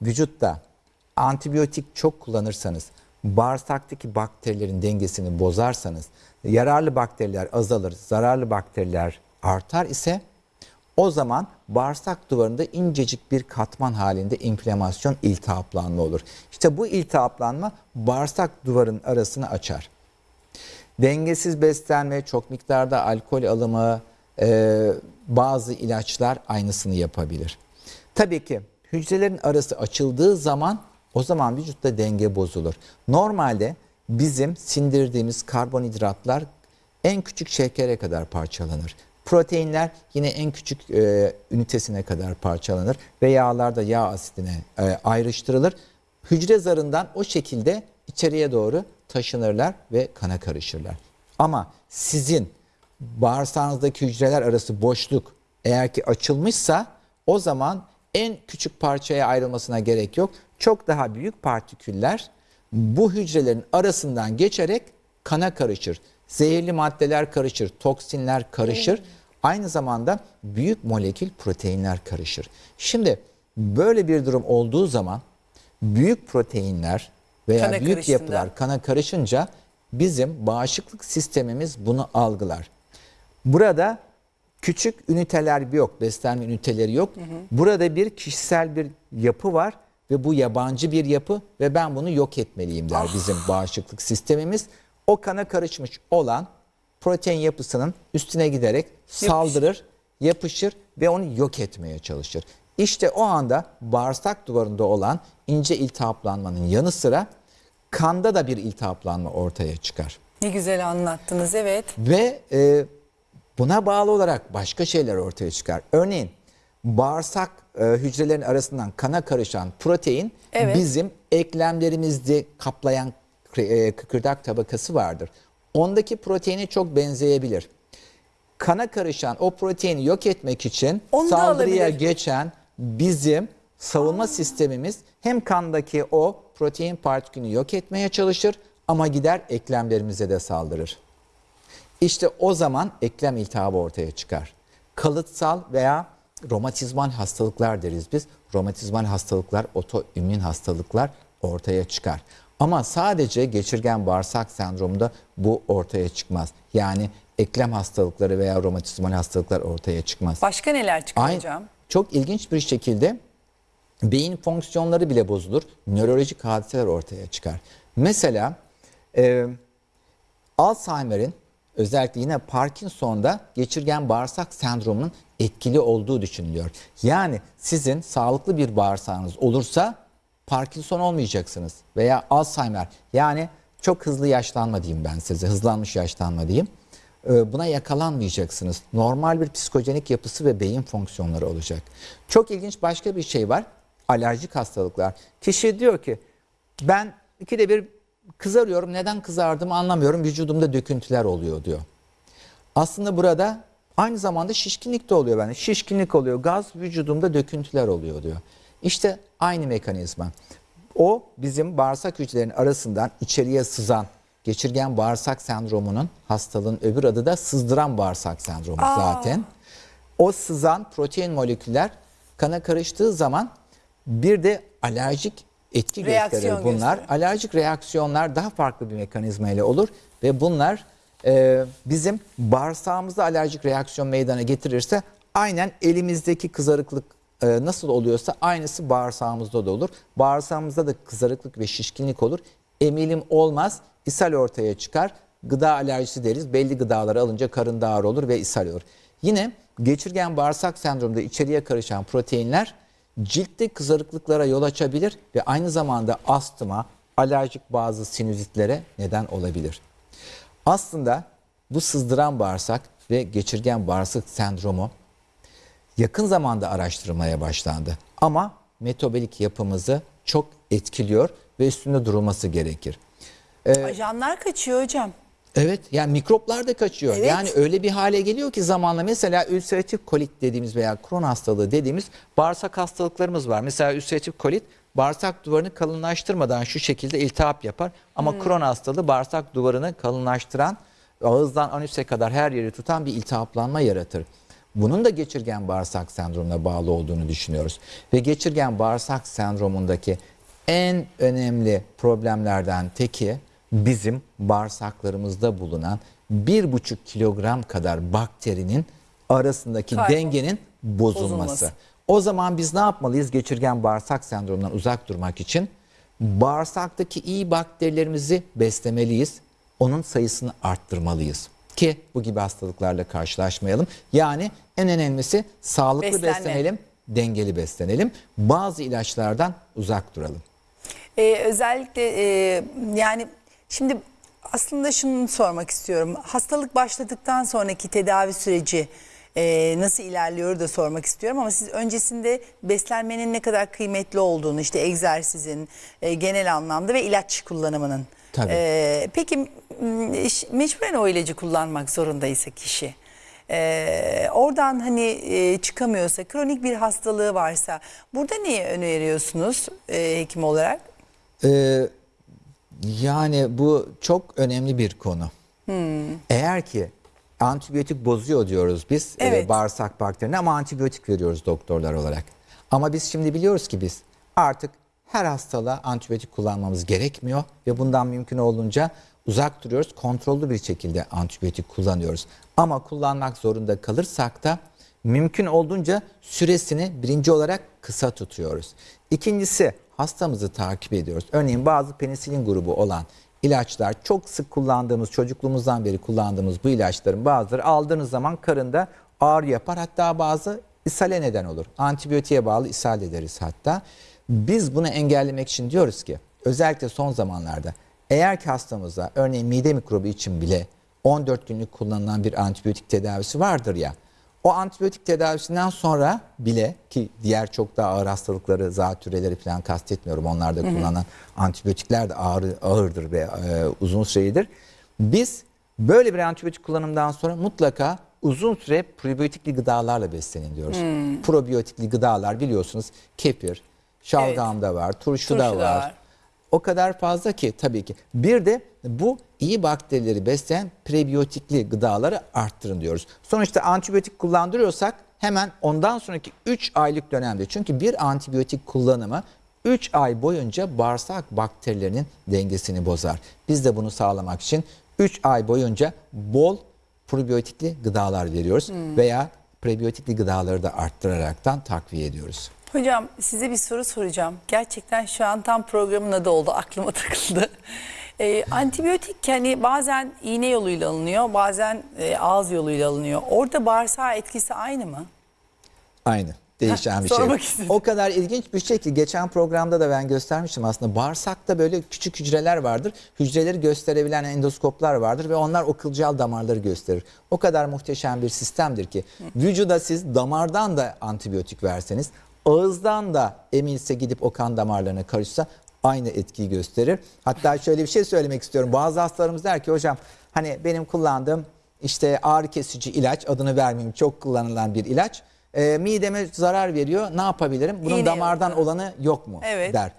Speaker 3: vücutta antibiyotik çok kullanırsanız, bağırsaktaki bakterilerin dengesini bozarsanız, yararlı bakteriler azalır, zararlı bakteriler artar ise o zaman bağırsak duvarında incecik bir katman halinde inflamasyon, iltihaplanma olur. İşte bu iltihaplanma bağırsak duvarın arasını açar. Dengesiz beslenme, çok miktarda alkol alımı, e, bazı ilaçlar aynısını yapabilir. Tabii ki hücrelerin arası açıldığı zaman o zaman vücutta denge bozulur. Normalde bizim sindirdiğimiz karbonhidratlar en küçük şekere kadar parçalanır. Proteinler yine en küçük e, ünitesine kadar parçalanır ve yağlar da yağ asidine e, ayrıştırılır. Hücre zarından o şekilde içeriye doğru taşınırlar ve kana karışırlar. Ama sizin bağırsağınızdaki hücreler arası boşluk eğer ki açılmışsa o zaman en küçük parçaya ayrılmasına gerek yok. Çok daha büyük partiküller bu hücrelerin arasından geçerek kana karışır. Zehirli maddeler karışır, toksinler karışır. Aynı zamanda büyük molekül proteinler karışır. Şimdi böyle bir durum olduğu zaman büyük proteinler veya
Speaker 2: Kana
Speaker 3: büyük
Speaker 2: karıştığında.
Speaker 3: yapılar kana karışınca bizim bağışıklık sistemimiz bunu algılar. Burada küçük üniteler yok, beslenme üniteleri yok. Burada bir kişisel bir yapı var ve bu yabancı bir yapı ve ben bunu yok etmeliyim der bizim bağışıklık sistemimiz. O kana karışmış olan protein yapısının üstüne giderek saldırır, yapışır ve onu yok etmeye çalışır. İşte o anda bağırsak duvarında olan ince iltihaplanmanın yanı sıra kanda da bir iltihaplanma ortaya çıkar.
Speaker 2: Ne güzel anlattınız evet.
Speaker 3: Ve e, buna bağlı olarak başka şeyler ortaya çıkar. Örneğin bağırsak e, hücrelerin arasından kana karışan protein
Speaker 2: Evet.
Speaker 3: bizim eklemlerimizde kaplayan kıkırdak tabakası vardır. Ondaki proteine çok benzeyebilir. Kana karışan o proteini yok etmek için
Speaker 2: Onu
Speaker 3: saldırıya geçen bizim savunma sistemimiz hem kandaki o protein partikülünü yok etmeye çalışır ama gider eklemlerimize de saldırır. İşte o zaman eklem iltihabı ortaya çıkar. Kalıtsal veya romatizmal hastalıklar deriz biz. Romatizmal hastalıklar, otoimmün hastalıklar ortaya çıkar. Ama sadece geçirgen bağırsak sendromunda bu ortaya çıkmaz. Yani eklem hastalıkları veya romatizmal hastalıklar ortaya çıkmaz.
Speaker 2: Başka neler çıkıyor
Speaker 3: Ay-
Speaker 2: hocam?
Speaker 3: Çok ilginç bir şekilde beyin fonksiyonları bile bozulur. Nörolojik hadiseler ortaya çıkar. Mesela e, Alzheimer'in özellikle yine Parkinson'da geçirgen bağırsak sendromunun etkili olduğu düşünülüyor. Yani sizin sağlıklı bir bağırsağınız olursa Parkinson olmayacaksınız veya Alzheimer yani çok hızlı yaşlanma diyeyim ben size hızlanmış yaşlanma diyeyim. Ee, Buna yakalanmayacaksınız. Normal bir psikojenik yapısı ve beyin fonksiyonları olacak. Çok ilginç başka bir şey var. Alerjik hastalıklar. Kişi diyor ki ben ikide bir kızarıyorum. Neden kızardığımı anlamıyorum. Vücudumda döküntüler oluyor diyor. Aslında burada aynı zamanda şişkinlik de oluyor bende. Şişkinlik oluyor, gaz vücudumda döküntüler oluyor diyor. İşte aynı mekanizma. O bizim bağırsak hücrelerinin arasından içeriye sızan geçirgen bağırsak sendromunun hastalığın öbür adı da sızdıran bağırsak sendromu zaten. O sızan protein moleküller kana karıştığı zaman bir de alerjik etki
Speaker 2: Reaksiyon
Speaker 3: gösterir bunlar.
Speaker 2: gösterir.
Speaker 3: Alerjik reaksiyonlar daha farklı bir mekanizma ile olur ve bunlar e, bizim bağırsağımızda alerjik reaksiyon meydana getirirse aynen elimizdeki kızarıklık e, nasıl oluyorsa aynısı bağırsağımızda da olur. Bağırsağımızda da kızarıklık ve şişkinlik olur. Emilim olmaz, ishal ortaya çıkar. Gıda alerjisi deriz. Belli gıdaları alınca karın da ağrı olur ve ishal olur. Yine geçirgen bağırsak sendromunda içeriye karışan proteinler ciltte kızarıklıklara yol açabilir ve aynı zamanda astıma, alerjik bazı sinüzitlere neden olabilir. Aslında bu sızdıran bağırsak ve geçirgen bağırsak sendromu yakın zamanda araştırılmaya başlandı. Ama metabolik yapımızı çok etkiliyor ve üstünde durulması gerekir.
Speaker 2: Ajanlar kaçıyor hocam.
Speaker 3: Evet yani mikroplar da kaçıyor.
Speaker 2: Evet.
Speaker 3: Yani öyle bir hale geliyor ki zamanla mesela ülseratif kolit dediğimiz veya kron hastalığı dediğimiz bağırsak hastalıklarımız var. Mesela ülseratif kolit bağırsak duvarını kalınlaştırmadan şu şekilde iltihap yapar. Ama kron hastalığı bağırsak duvarını kalınlaştıran ağızdan anüse kadar her yeri tutan bir iltihaplanma yaratır. Bunun da geçirgen bağırsak sendromuna bağlı olduğunu düşünüyoruz. Ve geçirgen bağırsak sendromundaki en önemli problemlerden teki bizim bağırsaklarımızda bulunan bir buçuk kilogram kadar bakterinin arasındaki
Speaker 2: Kaybol-
Speaker 3: dengenin bozulması.
Speaker 2: Bozulması.
Speaker 3: O zaman biz ne yapmalıyız geçirgen bağırsak sendromundan uzak durmak için? Bağırsaktaki iyi bakterilerimizi beslemeliyiz. Onun sayısını arttırmalıyız ki bu gibi hastalıklarla karşılaşmayalım. Yani en önemlisi sağlıklı
Speaker 2: Beslenme.
Speaker 3: beslenelim, dengeli beslenelim. Bazı ilaçlardan uzak duralım.
Speaker 2: Ee, özellikle e, yani şimdi aslında şunu sormak istiyorum. Hastalık başladıktan sonraki tedavi süreci e, nasıl ilerliyor da sormak istiyorum. Ama siz öncesinde beslenmenin ne kadar kıymetli olduğunu işte egzersizin e, genel anlamda ve ilaç kullanımının.
Speaker 3: Tabii.
Speaker 2: E, peki mecburen o ilacı kullanmak zorundaysa kişi. e, oradan hani e, çıkamıyorsa, kronik bir hastalığı varsa burada neyi öneriyorsunuz e, hekim olarak?
Speaker 3: Ee, yani bu çok önemli bir konu. Eğer ki antibiyotik bozuyor diyoruz biz e,
Speaker 2: Evet.
Speaker 3: bağırsak bakterini ama antibiyotik veriyoruz doktorlar olarak. Ama biz şimdi biliyoruz ki biz artık her hastalığa antibiyotik kullanmamız gerekmiyor ve bundan mümkün olduğunca uzak duruyoruz. Kontrollü bir şekilde antibiyotik kullanıyoruz. Ama kullanmak zorunda kalırsak da mümkün olduğunca süresini birinci olarak kısa tutuyoruz. İkincisi hastamızı takip ediyoruz. Örneğin bazı penisilin grubu olan ilaçlar çok sık kullandığımız çocukluğumuzdan beri kullandığımız bu ilaçların bazıları aldığınız zaman karında ağrı yapar hatta bazı ishale neden olur. Antibiyotiğe bağlı ishal ederiz hatta. Biz bunu engellemek için diyoruz ki özellikle son zamanlarda eğer ki hastamızda örneğin mide mikrobu için bile 14 günlük kullanılan bir antibiyotik tedavisi vardır ya. O antibiyotik tedavisinden sonra bile ki diğer çok daha ağır hastalıkları, zatüreleri falan kastetmiyorum. Onlarda kullanılan antibiyotikler de ağır, ağırdır ve e, uzun süredir. Biz böyle bir antibiyotik kullanımdan sonra mutlaka uzun süre probiyotikli gıdalarla beslenin diyoruz. Probiyotikli gıdalar biliyorsunuz kefir, şalgamda var, turşuda
Speaker 2: Turşuda
Speaker 3: var.
Speaker 2: var.
Speaker 3: O kadar fazla ki tabii ki. Bir de bu iyi bakterileri besleyen prebiyotikli gıdaları arttırın diyoruz. Sonuçta antibiyotik kullandırıyorsak hemen ondan sonraki 3 aylık dönemde çünkü bir antibiyotik kullanımı 3 ay boyunca bağırsak bakterilerinin dengesini bozar. Biz de bunu sağlamak için 3 ay boyunca bol probiyotikli gıdalar veriyoruz veya prebiyotikli gıdaları da arttıraraktan takviye ediyoruz.
Speaker 2: Hocam size bir soru soracağım. Gerçekten şu an tam programın adı oldu aklıma takıldı. Ee, antibiyotik hani bazen iğne yoluyla alınıyor bazen e, ağız yoluyla alınıyor. Orada bağırsağa etkisi aynı mı?
Speaker 3: Aynı. Değişen bir şey.
Speaker 2: istedim.
Speaker 3: O kadar ilginç bir şey ki geçen programda da ben göstermiştim aslında. Bağırsakta böyle küçük hücreler vardır. Hücreleri gösterebilen endoskoplar vardır ve onlar o kılcal damarları gösterir. O kadar muhteşem bir sistemdir ki vücuda siz damardan da antibiyotik verseniz, ağızdan da emilse gidip o kan damarlarına karışsa aynı etkiyi gösterir. Hatta şöyle bir şey söylemek istiyorum. Bazı hastalarımız der ki hocam hani benim kullandığım işte ağrı kesici ilaç adını vermeyeyim çok kullanılan bir ilaç. E, mideme zarar veriyor. Ne yapabilirim? Bunun
Speaker 2: İğne
Speaker 3: damardan
Speaker 2: yok.
Speaker 3: olanı yok mu?
Speaker 2: Evet.
Speaker 3: der.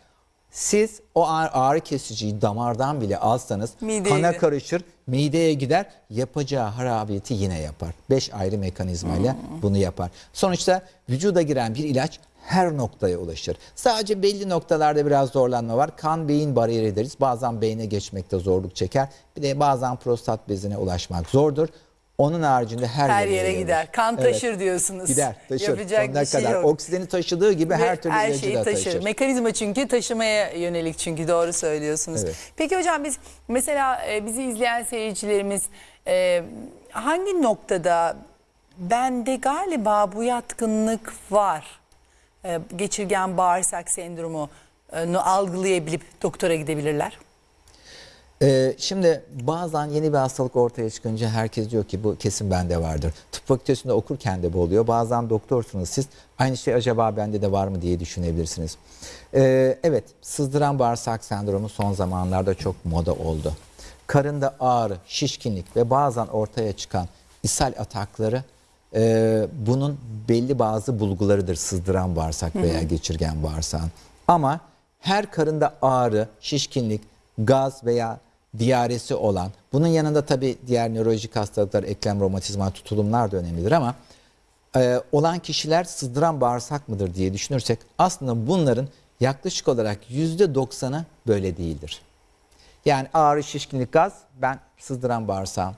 Speaker 3: Siz o ağrı, ağrı kesiciyi damardan bile alsanız
Speaker 2: Mideye
Speaker 3: kana
Speaker 2: gider.
Speaker 3: karışır, mideye gider, yapacağı harabiyeti yine yapar. Beş ayrı mekanizmayla
Speaker 2: Hmm.
Speaker 3: bunu yapar. Sonuçta vücuda giren bir ilaç her noktaya ulaşır. Sadece belli noktalarda biraz zorlanma var. Kan beyin bariyeri deriz. Bazen beyne geçmekte zorluk çeker. Bir de bazen prostat bezine ulaşmak zordur. Onun haricinde her,
Speaker 2: Her
Speaker 3: yere
Speaker 2: yere
Speaker 3: yayılır.
Speaker 2: gider. Kan
Speaker 3: Evet.
Speaker 2: taşır diyorsunuz.
Speaker 3: Gider, taşır.
Speaker 2: Yapacak
Speaker 3: Sonuna
Speaker 2: bir şey
Speaker 3: kadar.
Speaker 2: yok.
Speaker 3: Oksijeni taşıdığı gibi
Speaker 2: Ve
Speaker 3: her türlü ilacı
Speaker 2: şeyi taşır.
Speaker 3: taşır.
Speaker 2: Mekanizma çünkü taşımaya yönelik çünkü doğru söylüyorsunuz.
Speaker 3: Evet.
Speaker 2: Peki hocam biz mesela e, bizi izleyen seyircilerimiz e, hangi noktada bende galiba bu yatkınlık var e, geçirgen bağırsak sendromu e, algılayabilip doktora gidebilirler?
Speaker 3: Ee, şimdi bazen yeni bir hastalık ortaya çıkınca herkes diyor ki bu kesin bende vardır. Tıp fakültesinde okurken de bu oluyor. Bazen doktorsunuz siz aynı şey acaba bende de var mı diye düşünebilirsiniz. Evet sızdıran bağırsak sendromu son zamanlarda çok moda oldu. Karında ağrı, şişkinlik ve bazen ortaya çıkan ishal atakları e, bunun belli bazı bulgularıdır sızdıran bağırsak veya geçirgen bağırsağın. Ama her karında ağrı, şişkinlik, gaz veya diyaresi olan, bunun yanında tabii diğer nörolojik hastalıklar, eklem romatizma, tutulumlar da önemlidir ama e, olan kişiler sızdıran bağırsak mıdır diye düşünürsek aslında bunların yaklaşık olarak %90'ı böyle değildir. Yani ağrı, şişkinlik, gaz ben sızdıran bağırsağım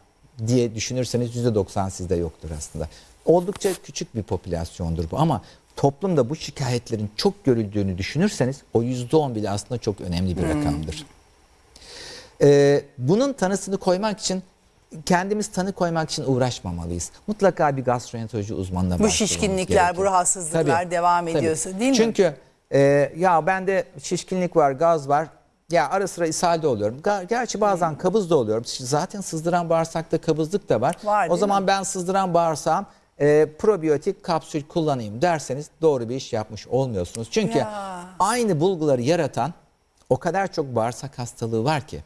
Speaker 3: diye düşünürseniz %90 sizde yoktur aslında. Oldukça küçük bir popülasyondur bu ama toplumda bu şikayetlerin çok görüldüğünü düşünürseniz o %10 bile aslında çok önemli bir rakamdır. Ee, bunun tanısını koymak için kendimiz tanı koymak için uğraşmamalıyız. Mutlaka bir gastroenteroloji uzmanına
Speaker 2: Bu
Speaker 3: başvurmamız
Speaker 2: şişkinlikler,
Speaker 3: gerekiyor.
Speaker 2: bu rahatsızlıklar devam ediyorsa, değil mi?
Speaker 3: Çünkü e, ya bende şişkinlik var, gaz var. Ya ara sıra ishalde oluyorum. Gerçi bazen kabız da oluyorum. Zaten sızdıran bağırsakta kabızlık da var.
Speaker 2: Var,
Speaker 3: o zaman ben sızdıran bağırsağım e, probiyotik kapsül kullanayım derseniz doğru bir iş yapmış olmuyorsunuz. Çünkü
Speaker 2: Ya.
Speaker 3: aynı bulguları yaratan o kadar çok bağırsak hastalığı var ki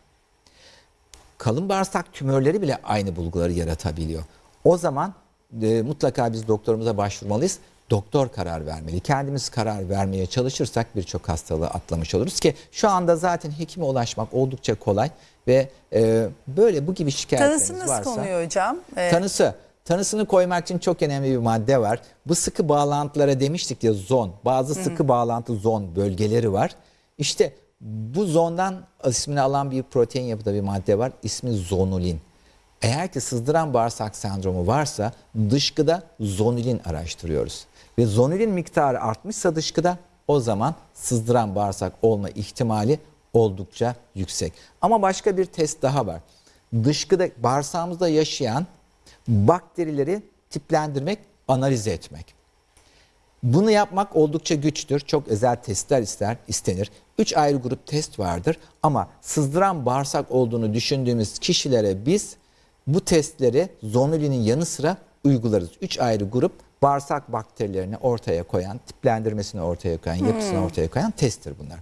Speaker 3: kalın bağırsak tümörleri bile aynı bulguları yaratabiliyor. O zaman e, mutlaka biz doktorumuza başvurmalıyız. Doktor karar vermeli. Kendimiz karar vermeye çalışırsak birçok hastalığı atlamış oluruz ki şu anda zaten hekime ulaşmak oldukça kolay ve e, böyle bu gibi şikayetleriniz
Speaker 2: Tanısı nasıl
Speaker 3: varsa
Speaker 2: konuyor hocam? Ee,
Speaker 3: tanısı tanısını koymak için çok önemli bir madde var. Bu sıkı bağlantılara demiştik ya zon. Bazı sıkı bağlantı zon bölgeleri var. İşte bu zondan ismini alan bir protein yapıda bir madde var. İsmi zonulin. Eğer ki sızdıran bağırsak sendromu varsa dışkıda zonulin araştırıyoruz. Ve zonulin miktarı artmışsa dışkıda o zaman sızdıran bağırsak olma ihtimali oldukça yüksek. Ama başka bir test daha var. Dışkıda bağırsağımızda yaşayan bakterileri tiplendirmek, analiz etmek. Bunu yapmak oldukça güçtür. Çok özel testler ister, istenir. Üç ayrı grup test vardır ama sızdıran bağırsak olduğunu düşündüğümüz kişilere biz bu testleri zonulinin yanı sıra uygularız. Üç ayrı grup bağırsak bakterilerini ortaya koyan, tiplendirmesini ortaya koyan, yapısını ortaya koyan testtir bunlar.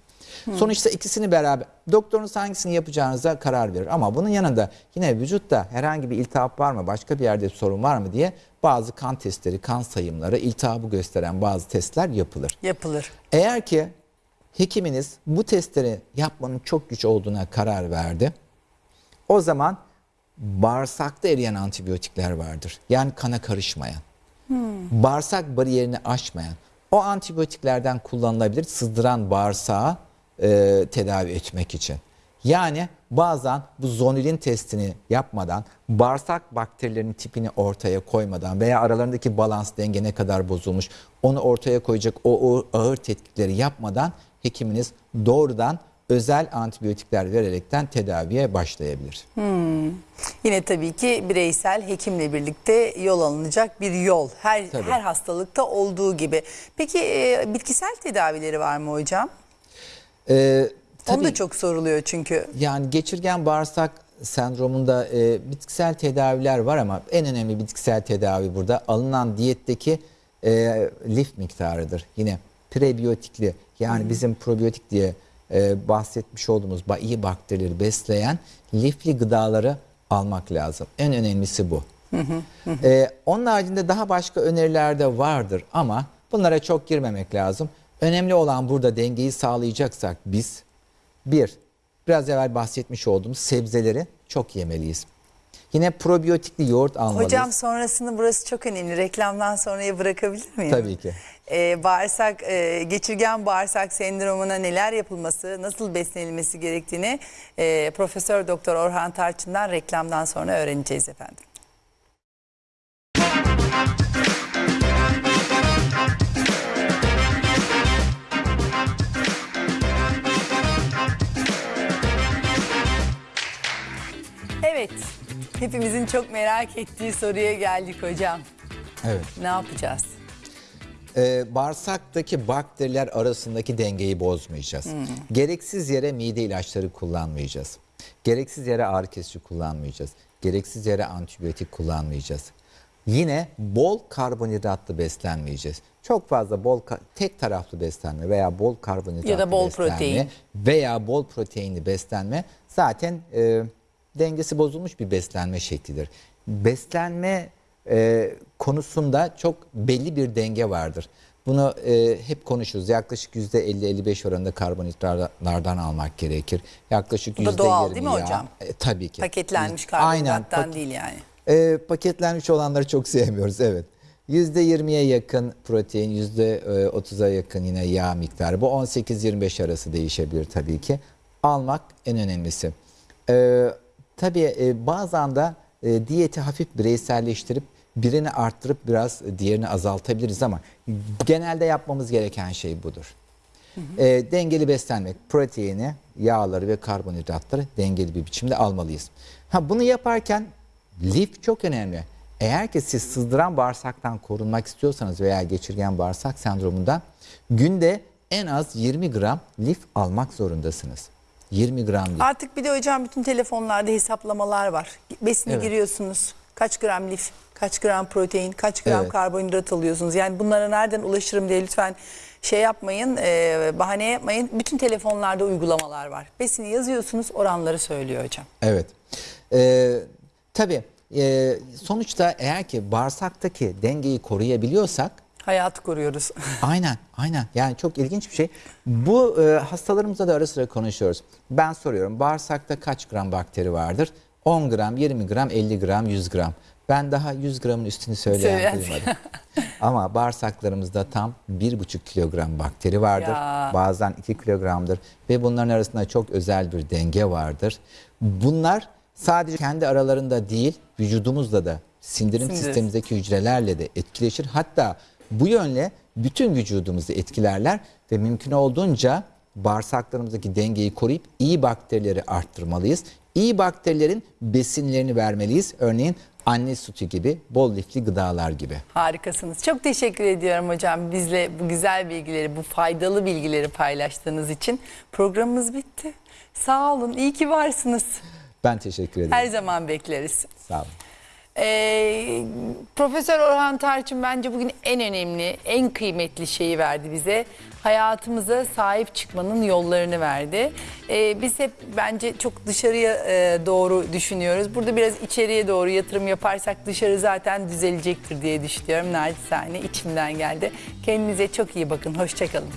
Speaker 3: Sonuçta ikisini beraber doktorunuz hangisini yapacağınıza karar verir. Ama bunun yanında yine vücutta herhangi bir iltihap var mı, başka bir yerde bir sorun var mı diye bazı kan testleri, kan sayımları, iltihabı gösteren bazı testler yapılır.
Speaker 2: yapılır.
Speaker 3: Eğer ki hekiminiz bu testleri yapmanın çok güç olduğuna karar verdi. O zaman bağırsakta eriyen antibiyotikler vardır. Yani kana karışmayan. Bağırsak bariyerini aşmayan. O antibiyotiklerden kullanılabilir sızdıran bağırsağı e, tedavi etmek için. Yani bazen bu zonulin testini yapmadan, bağırsak bakterilerinin tipini ortaya koymadan veya aralarındaki balans denge ne kadar bozulmuş onu ortaya koyacak o, o ağır tetkikleri yapmadan hekiminiz doğrudan özel antibiyotikler vererekten tedaviye başlayabilir.
Speaker 2: Yine tabii ki bireysel hekimle birlikte yol alınacak bir yol. Her
Speaker 3: Tabii.
Speaker 2: her hastalıkta olduğu gibi. Peki e, bitkisel tedavileri var mı hocam?
Speaker 3: Ee,
Speaker 2: Onu da
Speaker 3: tabii-
Speaker 2: çok soruluyor çünkü.
Speaker 3: Yani geçirgen bağırsak sendromunda e, bitkisel tedaviler var ama en önemli bitkisel tedavi burada alınan diyetteki e, lif miktarıdır. Yine prebiyotikli yani bizim probiyotik diye e, bahsetmiş olduğumuz iyi bakterileri besleyen lifli gıdaları almak lazım. En önemlisi bu. E, onun haricinde daha başka öneriler de vardır ama bunlara çok girmemek lazım. Önemli olan burada dengeyi sağlayacaksak biz bir, biraz evvel bahsetmiş olduğumuz sebzeleri çok yemeliyiz. Yine probiyotikli yoğurt almalıyız.
Speaker 2: Hocam sonrasını burası çok önemli. Reklamdan sonraya bırakabilir miyim?
Speaker 3: Tabii ki.
Speaker 2: Ee, bağırsak, e, geçirgen bağırsak sendromuna neler yapılması, nasıl beslenilmesi gerektiğini e, Profesör Doktor Orhan Tarçın'dan reklamdan sonra öğreneceğiz efendim. Evet, hepimizin çok merak ettiği soruya geldik hocam.
Speaker 3: Evet.
Speaker 2: Ne yapacağız?
Speaker 3: Ee, bağırsaktaki bakteriler arasındaki dengeyi bozmayacağız. Gereksiz yere mide ilaçları kullanmayacağız. Gereksiz yere ağrı kesici kullanmayacağız. Gereksiz yere antibiyotik kullanmayacağız. Yine bol karbonhidratlı beslenmeyeceğiz. Çok fazla bol tek taraflı beslenme veya bol karbonhidratlı
Speaker 2: Ya da bol
Speaker 3: beslenme
Speaker 2: protein.
Speaker 3: veya bol proteinli beslenme zaten e, dengesi bozulmuş bir beslenme şeklidir. Beslenme e, konusunda çok belli bir denge vardır. Bunu e, hep konuşuruz. Yaklaşık %50-55 oranında karbonhidratlardan almak gerekir. Yaklaşık
Speaker 2: Bu da doğal değil mi
Speaker 3: %20 yağ-
Speaker 2: hocam?
Speaker 3: E, tabii ki.
Speaker 2: Paketlenmiş
Speaker 3: Aynen.
Speaker 2: karbonhidrattan
Speaker 3: Pak-
Speaker 2: değil yani.
Speaker 3: e, paketlenmiş olanları çok sevmiyoruz evet. %20'ye yakın protein, %30'a yakın yine yağ miktarı. Bu 18-25 arası değişebilir tabii ki. Almak en önemlisi. E, tabii e, bazen de e, diyeti hafif bireyselleştirip birini arttırıp biraz diğerini azaltabiliriz ama genelde yapmamız gereken şey budur. E, dengeli beslenmek, proteini, yağları ve karbonhidratları dengeli bir biçimde almalıyız. Ha bunu yaparken lif çok önemli. Eğer ki siz sızdıran bağırsaktan korunmak istiyorsanız veya geçirgen bağırsak sendromundan günde en az 20 gram lif almak zorundasınız. 20 gram lif.
Speaker 2: Artık bir de hocam bütün telefonlarda hesaplamalar var. Besine
Speaker 3: Evet.
Speaker 2: giriyorsunuz. Kaç gram lif, kaç gram protein, kaç gram
Speaker 3: Evet.
Speaker 2: karbonhidrat alıyorsunuz. Yani bunlara nereden ulaşırım diye lütfen şey yapmayın, e, bahane yapmayın. Bütün telefonlarda uygulamalar var. Besini yazıyorsunuz, oranları söylüyor hocam.
Speaker 3: Evet. Ee, tabii e, sonuçta eğer ki bağırsaktaki dengeyi koruyabiliyorsak
Speaker 2: Hayatı koruyoruz.
Speaker 3: Aynen, aynen. Yani çok ilginç bir şey. Bu e, hastalarımızla da ara sıra konuşuyoruz. Ben soruyorum, bağırsakta kaç gram bakteri vardır? 10 gram, 20 gram, 50 gram, 100 gram. Ben daha 100 gramın üstünü
Speaker 2: söyleyen
Speaker 3: duymadım. Ama bağırsaklarımızda tam 1,5 kilogram bakteri vardır.
Speaker 2: Ya.
Speaker 3: Bazen 2 kilogramdır. Ve bunların arasında çok özel bir denge vardır. Bunlar sadece kendi aralarında değil, vücudumuzda da sindirim
Speaker 2: Sindirim.
Speaker 3: sistemimizdeki hücrelerle de etkileşir. Hatta bu yönle bütün vücudumuzu etkilerler ve mümkün olduğunca bağırsaklarımızdaki dengeyi koruyup iyi bakterileri arttırmalıyız. İyi bakterilerin besinlerini vermeliyiz. Örneğin anne sütü gibi, bol lifli gıdalar gibi.
Speaker 2: Harikasınız. Çok teşekkür ediyorum hocam bizle bu güzel bilgileri, bu faydalı bilgileri paylaştığınız için. Programımız bitti. Sağ olun, iyi ki varsınız.
Speaker 3: Ben teşekkür ederim.
Speaker 2: Her zaman bekleriz.
Speaker 3: Sağ olun.
Speaker 2: Ee, Profesör Orhan Tarçın bence bugün en önemli, en kıymetli şeyi verdi bize. Hayatımıza sahip çıkmanın yollarını verdi. Ee, biz hep bence çok dışarıya e, doğru düşünüyoruz. Burada biraz içeriye doğru yatırım yaparsak dışarı zaten düzelecektir diye düşünüyorum. Naçizane içimden geldi. Kendinize çok iyi bakın. Hoşçakalın.